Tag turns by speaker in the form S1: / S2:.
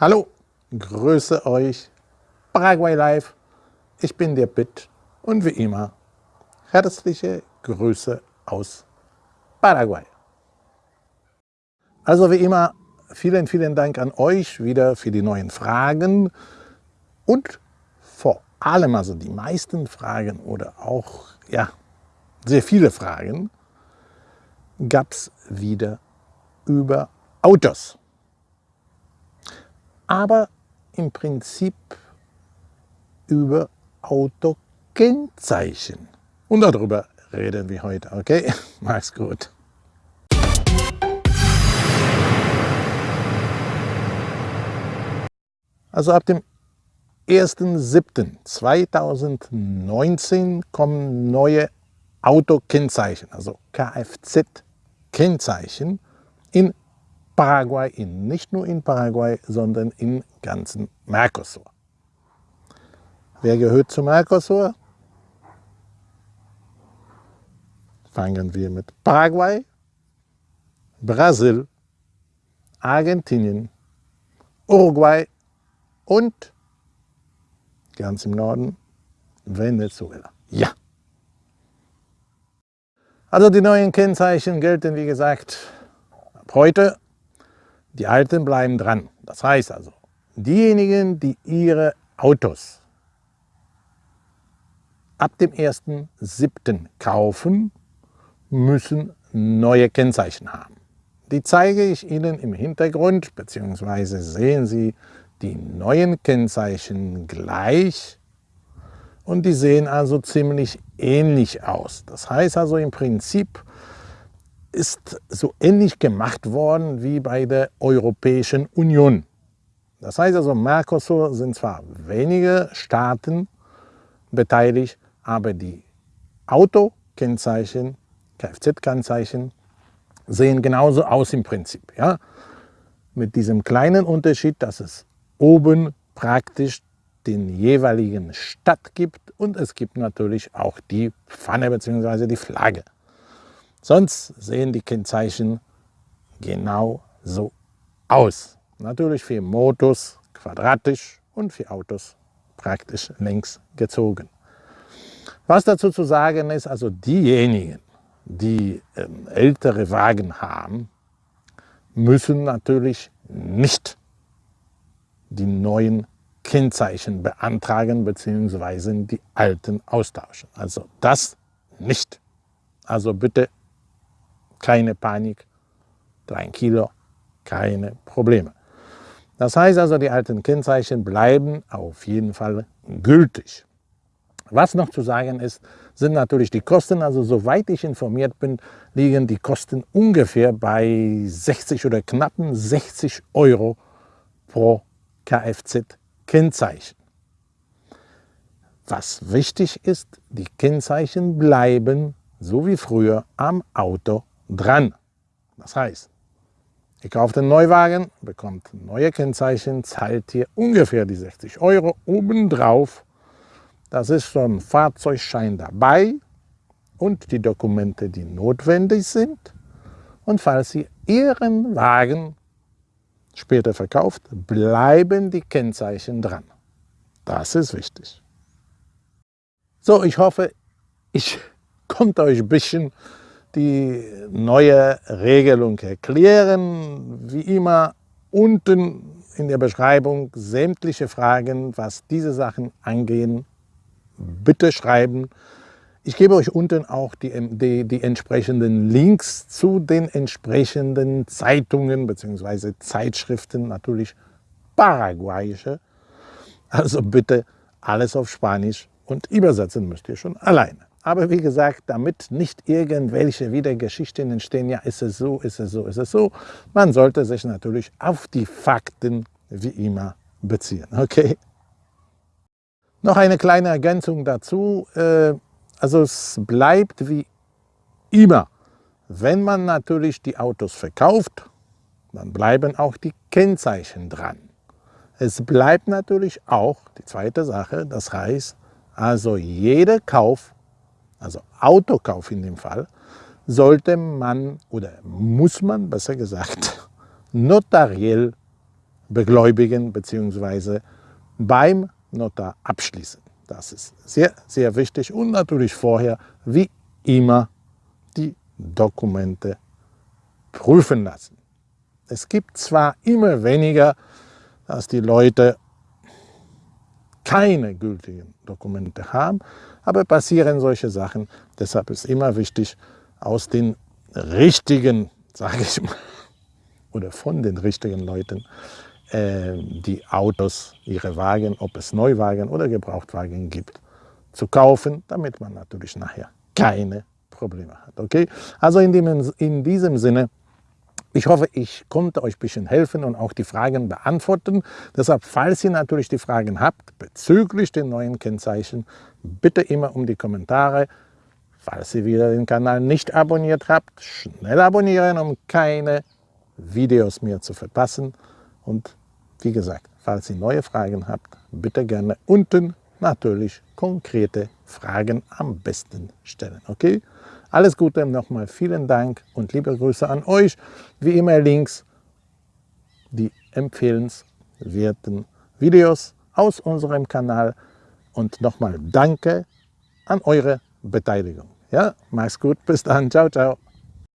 S1: Hallo, grüße euch, Paraguay Live, ich bin der Pitt und wie immer herzliche Grüße aus Paraguay. Also wie immer, vielen, vielen Dank an euch wieder für die neuen Fragen und vor allem, also die meisten Fragen oder auch, ja, sehr viele Fragen gab es wieder über Autos aber im Prinzip über Autokennzeichen. Und darüber reden wir heute, okay? Mach's gut. Also ab dem 1.7.2019 kommen neue Autokennzeichen, also Kfz-Kennzeichen in Paraguay, in, nicht nur in Paraguay, sondern im ganzen Mercosur. Wer gehört zum Mercosur? Fangen wir mit Paraguay, Brasil, Argentinien, Uruguay und ganz im Norden Venezuela. Ja. Also die neuen Kennzeichen gelten, wie gesagt, ab heute die Alten bleiben dran. Das heißt also, diejenigen, die ihre Autos ab dem 1.7. kaufen, müssen neue Kennzeichen haben. Die zeige ich Ihnen im Hintergrund, beziehungsweise sehen Sie die neuen Kennzeichen gleich und die sehen also ziemlich ähnlich aus. Das heißt also im Prinzip, ist so ähnlich gemacht worden wie bei der Europäischen Union. Das heißt also, Mercosur sind zwar wenige Staaten beteiligt, aber die Autokennzeichen, Kfz-Kennzeichen sehen genauso aus im Prinzip. Ja? Mit diesem kleinen Unterschied, dass es oben praktisch den jeweiligen Stadt gibt und es gibt natürlich auch die Pfanne bzw. die Flagge. Sonst sehen die Kennzeichen genau so aus. Natürlich für Motos quadratisch und für Autos praktisch längs gezogen. Was dazu zu sagen ist, also diejenigen, die ähm, ältere Wagen haben, müssen natürlich nicht die neuen Kennzeichen beantragen bzw. die alten austauschen. Also das nicht. Also bitte keine Panik, 3 Kilo, keine Probleme. Das heißt also, die alten Kennzeichen bleiben auf jeden Fall gültig. Was noch zu sagen ist, sind natürlich die Kosten. Also soweit ich informiert bin, liegen die Kosten ungefähr bei 60 oder knappen 60 Euro pro Kfz-Kennzeichen. Was wichtig ist, die Kennzeichen bleiben, so wie früher, am Auto dran. Das heißt, ihr kauft einen Neuwagen, bekommt neue Kennzeichen, zahlt hier ungefähr die 60 Euro obendrauf. Das ist ein Fahrzeugschein dabei und die Dokumente, die notwendig sind. Und falls ihr Ihren Wagen später verkauft, bleiben die Kennzeichen dran. Das ist wichtig. So, ich hoffe, ich konnte euch ein bisschen die neue Regelung erklären. Wie immer unten in der Beschreibung sämtliche Fragen, was diese Sachen angehen, bitte schreiben. Ich gebe euch unten auch die, die, die entsprechenden Links zu den entsprechenden Zeitungen bzw. Zeitschriften, natürlich paraguayische. Also bitte alles auf Spanisch und übersetzen müsst ihr schon alleine. Aber wie gesagt, damit nicht irgendwelche wieder Geschichten entstehen, ja, ist es so, ist es so, ist es so, man sollte sich natürlich auf die Fakten wie immer beziehen. Okay? Noch eine kleine Ergänzung dazu. Äh, also es bleibt wie immer, wenn man natürlich die Autos verkauft, dann bleiben auch die Kennzeichen dran. Es bleibt natürlich auch die zweite Sache, das heißt, also jeder Kauf also Autokauf in dem Fall, sollte man oder muss man besser gesagt notariell begläubigen bzw. beim Notar abschließen. Das ist sehr, sehr wichtig und natürlich vorher, wie immer, die Dokumente prüfen lassen. Es gibt zwar immer weniger, dass die Leute keine gültigen Dokumente haben, aber passieren solche Sachen. Deshalb ist immer wichtig, aus den richtigen, sage ich mal, oder von den richtigen Leuten äh, die Autos, ihre Wagen, ob es Neuwagen oder Gebrauchtwagen gibt, zu kaufen, damit man natürlich nachher keine Probleme hat. Okay? Also in, dem, in diesem Sinne, ich hoffe, ich konnte euch ein bisschen helfen und auch die Fragen beantworten. Deshalb, falls ihr natürlich die Fragen habt bezüglich den neuen Kennzeichen, bitte immer um die Kommentare. Falls ihr wieder den Kanal nicht abonniert habt, schnell abonnieren, um keine Videos mehr zu verpassen. Und wie gesagt, falls ihr neue Fragen habt, bitte gerne unten natürlich konkrete Fragen am besten stellen. Okay? Alles Gute, nochmal vielen Dank und liebe Grüße an euch. Wie immer links die empfehlenswerten Videos aus unserem Kanal und nochmal Danke an eure Beteiligung. Ja, mach's gut, bis dann, ciao, ciao.